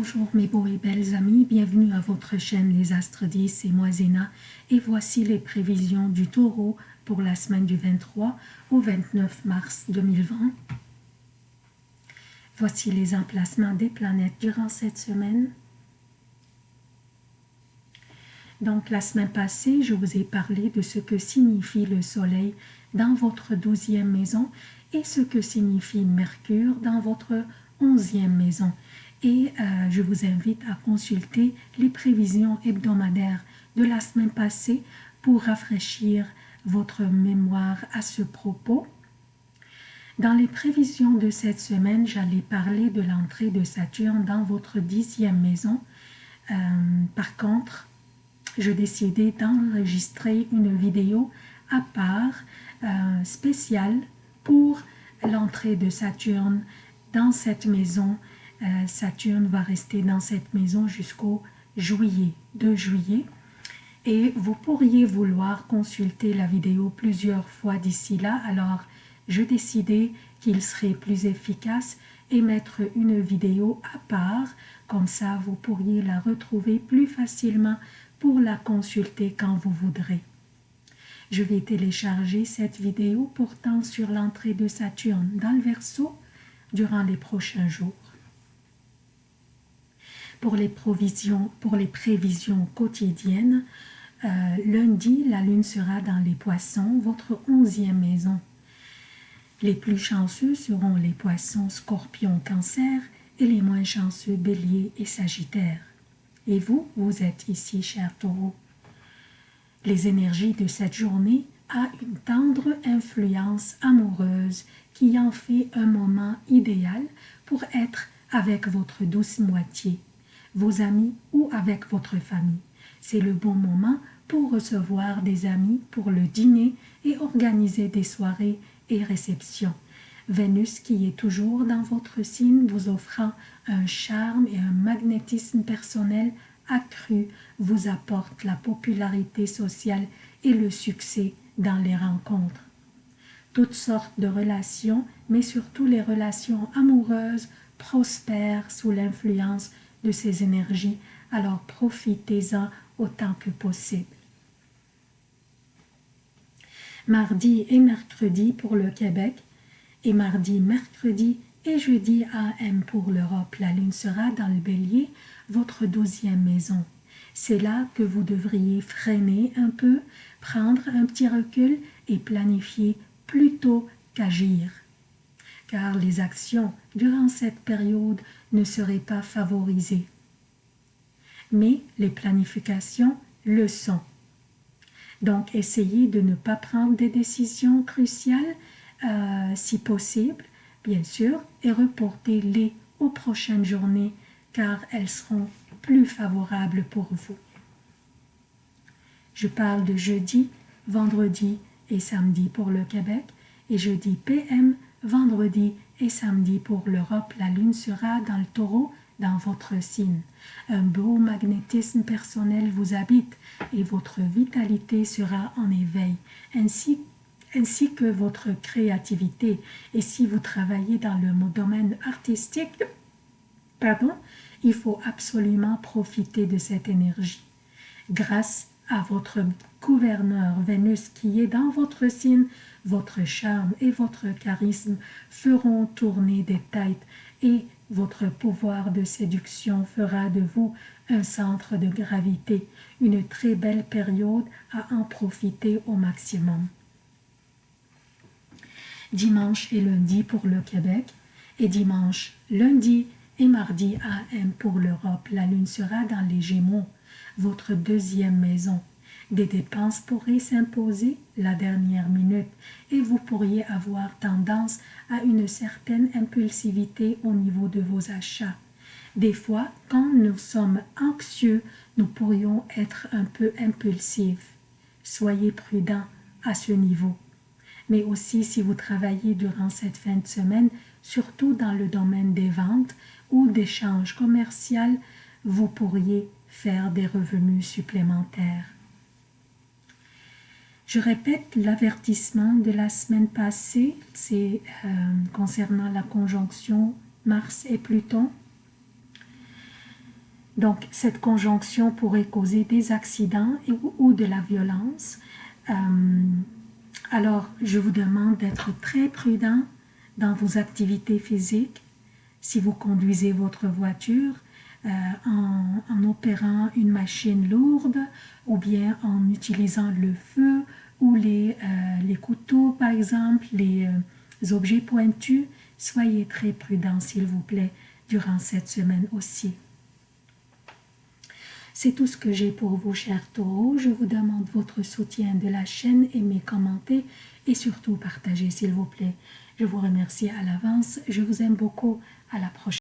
Bonjour mes beaux et belles amis, bienvenue à votre chaîne Les Astres 10, c'est moi Zéna et voici les prévisions du taureau pour la semaine du 23 au 29 mars 2020. Voici les emplacements des planètes durant cette semaine. Donc la semaine passée, je vous ai parlé de ce que signifie le soleil dans votre douzième maison et ce que signifie Mercure dans votre onzième maison et euh, je vous invite à consulter les prévisions hebdomadaires de la semaine passée pour rafraîchir votre mémoire à ce propos. Dans les prévisions de cette semaine, j'allais parler de l'entrée de Saturne dans votre dixième maison. Euh, par contre, je décidais d'enregistrer une vidéo à part euh, spéciale pour l'entrée de Saturne dans cette maison euh, Saturne va rester dans cette maison jusqu'au juillet, 2 juillet. Et vous pourriez vouloir consulter la vidéo plusieurs fois d'ici là, alors je décidais qu'il serait plus efficace et mettre une vidéo à part, comme ça vous pourriez la retrouver plus facilement pour la consulter quand vous voudrez. Je vais télécharger cette vidéo pourtant sur l'entrée de Saturne dans le Verseau durant les prochains jours. Pour les, provisions, pour les prévisions quotidiennes, euh, lundi, la lune sera dans les poissons, votre onzième maison. Les plus chanceux seront les poissons, scorpions, cancer et les moins chanceux, bélier et sagittaire. Et vous, vous êtes ici, cher taureau. Les énergies de cette journée a une tendre influence amoureuse qui en fait un moment idéal pour être avec votre douce moitié vos amis ou avec votre famille. C'est le bon moment pour recevoir des amis pour le dîner et organiser des soirées et réceptions. Vénus, qui est toujours dans votre signe, vous offrant un charme et un magnétisme personnel accru, vous apporte la popularité sociale et le succès dans les rencontres. Toutes sortes de relations, mais surtout les relations amoureuses, prospèrent sous l'influence de ces énergies, alors profitez-en autant que possible. Mardi et mercredi pour le Québec, et mardi, mercredi et jeudi AM pour l'Europe. La lune sera dans le bélier, votre douzième maison. C'est là que vous devriez freiner un peu, prendre un petit recul et planifier plutôt qu'agir car les actions durant cette période ne seraient pas favorisées. Mais les planifications le sont. Donc, essayez de ne pas prendre des décisions cruciales euh, si possible, bien sûr, et reportez-les aux prochaines journées car elles seront plus favorables pour vous. Je parle de jeudi, vendredi et samedi pour le Québec et jeudi PM Vendredi et samedi pour l'Europe, la lune sera dans le taureau dans votre signe. Un beau magnétisme personnel vous habite et votre vitalité sera en éveil, ainsi, que votre créativité. Et si vous travaillez dans le domaine artistique, pardon, il faut absolument profiter de cette énergie. Grâce à votre gouverneur Vénus qui est dans votre signe, votre charme et votre charisme feront tourner des têtes et votre pouvoir de séduction fera de vous un centre de gravité, une très belle période à en profiter au maximum. Dimanche et lundi pour le Québec et dimanche, lundi et mardi AM pour l'Europe. La lune sera dans les Gémeaux, votre deuxième maison. Des dépenses pourraient s'imposer la dernière minute et vous pourriez avoir tendance à une certaine impulsivité au niveau de vos achats. Des fois, quand nous sommes anxieux, nous pourrions être un peu impulsifs. Soyez prudent à ce niveau. Mais aussi si vous travaillez durant cette fin de semaine, surtout dans le domaine des ventes ou d'échanges commerciaux, vous pourriez faire des revenus supplémentaires. Je répète l'avertissement de la semaine passée, c'est euh, concernant la conjonction Mars et Pluton. Donc, cette conjonction pourrait causer des accidents ou de la violence. Euh, alors, je vous demande d'être très prudent dans vos activités physiques. Si vous conduisez votre voiture euh, en, opérant une machine lourde ou bien en utilisant le feu ou les, euh, les couteaux, par exemple, les objets pointus, soyez très prudent, s'il vous plaît, durant cette semaine aussi. C'est tout ce que j'ai pour vous, chers taureaux. Je vous demande votre soutien de la chaîne, aimez, commentez et surtout partagez, s'il vous plaît. Je vous remercie à l'avance. Je vous aime beaucoup. À la prochaine.